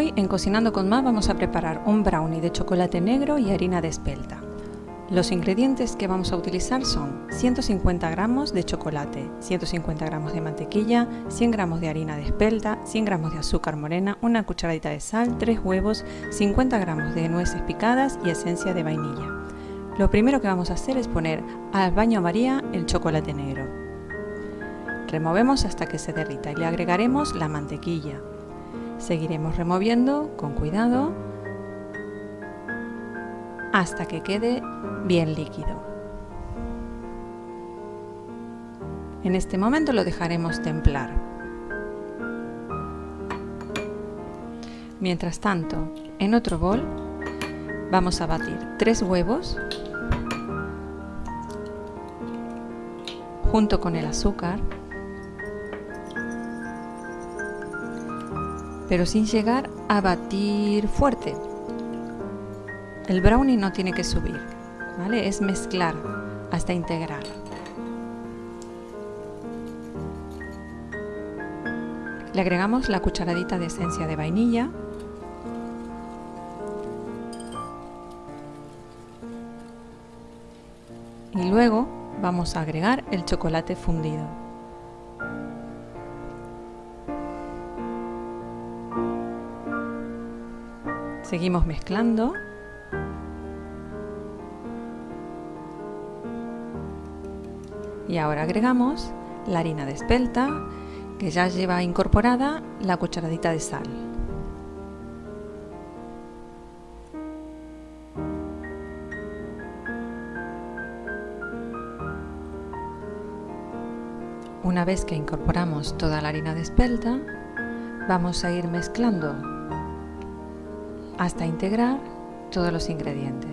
Hoy en Cocinando con Más vamos a preparar un brownie de chocolate negro y harina de espelta. Los ingredientes que vamos a utilizar son 150 gramos de chocolate, 150 gramos de mantequilla, 100 gramos de harina de espelta, 100 gramos de azúcar morena, una cucharadita de sal, 3 huevos, 50 gramos de nueces picadas y esencia de vainilla. Lo primero que vamos a hacer es poner al baño María el chocolate negro. Removemos hasta que se derrita y le agregaremos la mantequilla, Seguiremos removiendo con cuidado hasta que quede bien líquido. En este momento lo dejaremos templar. Mientras tanto, en otro bol vamos a batir tres huevos junto con el azúcar pero sin llegar a batir fuerte. El brownie no tiene que subir, ¿vale? Es mezclar hasta integrar. Le agregamos la cucharadita de esencia de vainilla. Y luego vamos a agregar el chocolate fundido. Seguimos mezclando. Y ahora agregamos la harina de espelta, que ya lleva incorporada la cucharadita de sal. Una vez que incorporamos toda la harina de espelta, vamos a ir mezclando hasta integrar todos los ingredientes.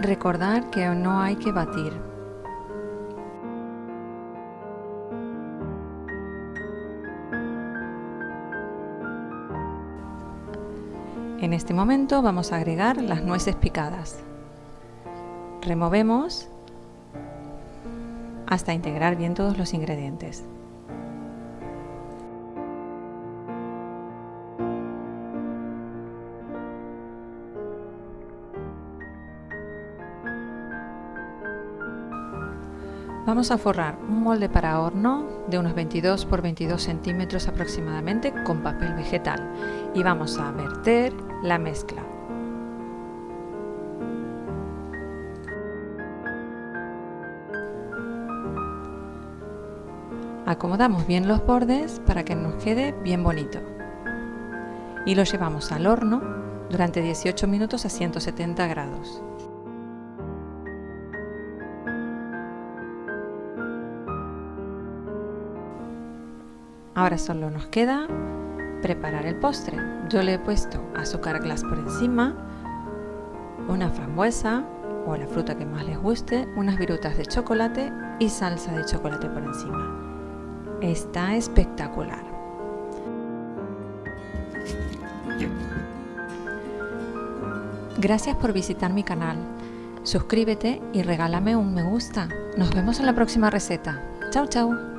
Recordar que no hay que batir. En este momento vamos a agregar las nueces picadas. Removemos hasta integrar bien todos los ingredientes. Vamos a forrar un molde para horno de unos 22 por 22 centímetros aproximadamente con papel vegetal y vamos a verter la mezcla. Acomodamos bien los bordes para que nos quede bien bonito y lo llevamos al horno durante 18 minutos a 170 grados. Ahora solo nos queda preparar el postre. Yo le he puesto azúcar glass por encima, una frambuesa o la fruta que más les guste, unas virutas de chocolate y salsa de chocolate por encima. Está espectacular. Gracias por visitar mi canal. Suscríbete y regálame un me gusta. Nos vemos en la próxima receta. Chao, chao.